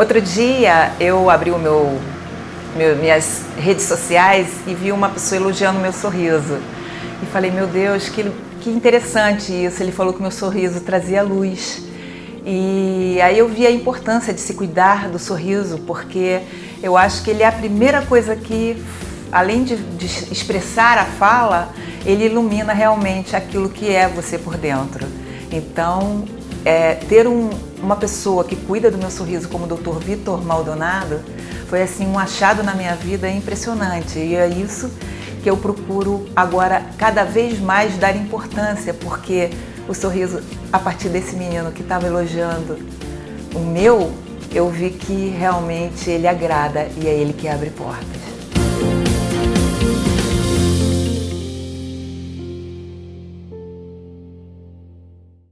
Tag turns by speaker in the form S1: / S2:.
S1: Outro dia eu abri o meu, meu, minhas redes sociais e vi uma pessoa elogiando meu sorriso. E falei, meu Deus, que, que interessante isso. Ele falou que meu sorriso trazia luz. E aí eu vi a importância de se cuidar do sorriso, porque eu acho que ele é a primeira coisa que, além de, de expressar a fala, ele ilumina realmente aquilo que é você por dentro. Então, é, ter um, uma pessoa que cuida do meu sorriso como o Dr. Vitor Maldonado foi assim um achado na minha vida impressionante e é isso que eu procuro agora cada vez mais dar importância porque o sorriso a partir desse menino que estava elogiando o meu eu vi que realmente ele agrada e é ele que abre portas.